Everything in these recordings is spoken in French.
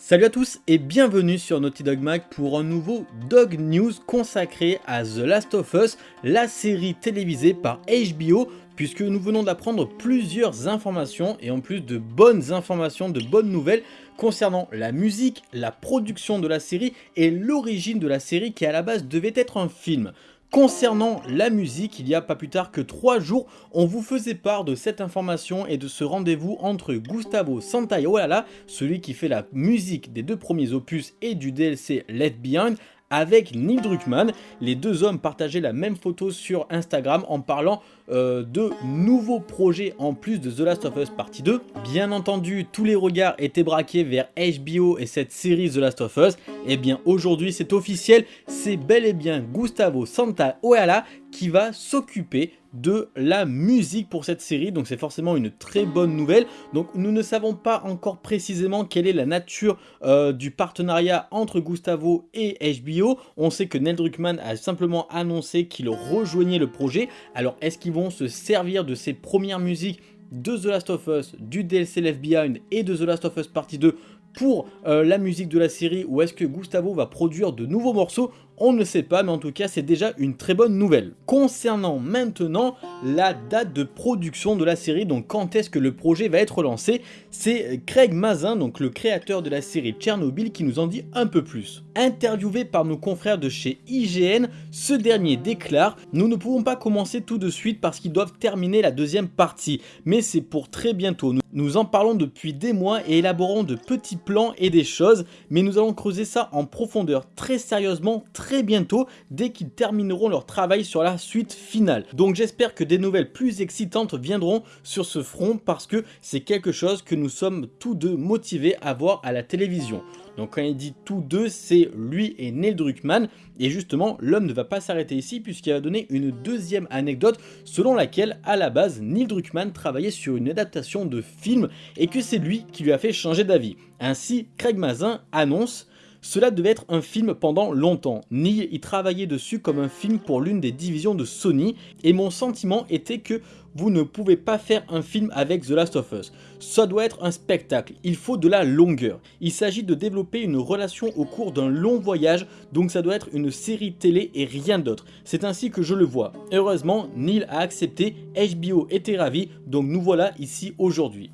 Salut à tous et bienvenue sur Naughty Dog Mag pour un nouveau Dog News consacré à The Last of Us, la série télévisée par HBO, puisque nous venons d'apprendre plusieurs informations et en plus de bonnes informations, de bonnes nouvelles concernant la musique, la production de la série et l'origine de la série qui à la base devait être un film. Concernant la musique, il y a pas plus tard que 3 jours, on vous faisait part de cette information et de ce rendez-vous entre Gustavo Santaolalla, celui qui fait la musique des deux premiers opus et du DLC Left Behind, avec Neil Druckmann. Les deux hommes partageaient la même photo sur Instagram en parlant euh, de nouveaux projets en plus de The Last of Us Partie 2. Bien entendu, tous les regards étaient braqués vers HBO et cette série The Last of Us. Et eh bien aujourd'hui, c'est officiel, c'est bel et bien Gustavo Santaolalla qui va s'occuper de la musique pour cette série, donc c'est forcément une très bonne nouvelle. Donc nous ne savons pas encore précisément quelle est la nature euh, du partenariat entre Gustavo et HBO. On sait que Neil Druckmann a simplement annoncé qu'il rejoignait le projet. Alors est-ce qu'ils vont se servir de ces premières musiques de The Last of Us, du DLC Left Behind et de The Last of Us Partie 2 pour euh, la musique de la série ou est-ce que Gustavo va produire de nouveaux morceaux on ne sait pas, mais en tout cas, c'est déjà une très bonne nouvelle. Concernant maintenant la date de production de la série, donc quand est-ce que le projet va être lancé, c'est Craig Mazin, donc le créateur de la série Tchernobyl, qui nous en dit un peu plus. Interviewé par nos confrères de chez IGN, ce dernier déclare « Nous ne pouvons pas commencer tout de suite parce qu'ils doivent terminer la deuxième partie, mais c'est pour très bientôt. Nous en parlons depuis des mois et élaborons de petits plans et des choses, mais nous allons creuser ça en profondeur très sérieusement, très bientôt dès qu'ils termineront leur travail sur la suite finale. Donc j'espère que des nouvelles plus excitantes viendront sur ce front parce que c'est quelque chose que nous sommes tous deux motivés à voir à la télévision. Donc quand il dit tous deux, c'est lui et Neil Druckmann. Et justement, l'homme ne va pas s'arrêter ici puisqu'il va donner une deuxième anecdote selon laquelle, à la base, Neil Druckmann travaillait sur une adaptation de film et que c'est lui qui lui a fait changer d'avis. Ainsi, Craig Mazin annonce cela devait être un film pendant longtemps. Neil y travaillait dessus comme un film pour l'une des divisions de Sony et mon sentiment était que vous ne pouvez pas faire un film avec The Last of Us. Ça doit être un spectacle, il faut de la longueur. Il s'agit de développer une relation au cours d'un long voyage, donc ça doit être une série télé et rien d'autre. C'est ainsi que je le vois. Heureusement, Neil a accepté, HBO était ravi, donc nous voilà ici aujourd'hui.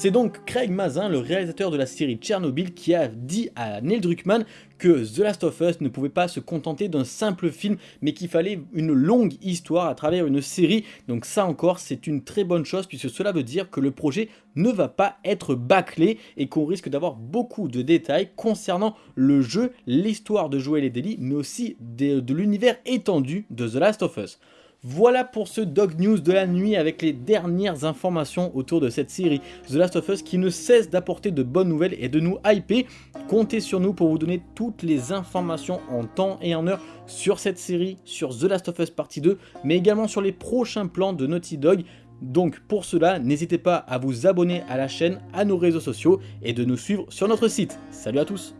C'est donc Craig Mazin, le réalisateur de la série Tchernobyl, qui a dit à Neil Druckmann que The Last of Us ne pouvait pas se contenter d'un simple film, mais qu'il fallait une longue histoire à travers une série. Donc ça encore, c'est une très bonne chose, puisque cela veut dire que le projet ne va pas être bâclé et qu'on risque d'avoir beaucoup de détails concernant le jeu, l'histoire de Joel et Deli, mais aussi de l'univers étendu de The Last of Us. Voilà pour ce Dog News de la nuit avec les dernières informations autour de cette série The Last of Us qui ne cesse d'apporter de bonnes nouvelles et de nous hyper. Comptez sur nous pour vous donner toutes les informations en temps et en heure sur cette série, sur The Last of Us Partie 2, mais également sur les prochains plans de Naughty Dog. Donc pour cela, n'hésitez pas à vous abonner à la chaîne, à nos réseaux sociaux et de nous suivre sur notre site. Salut à tous